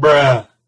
bruh.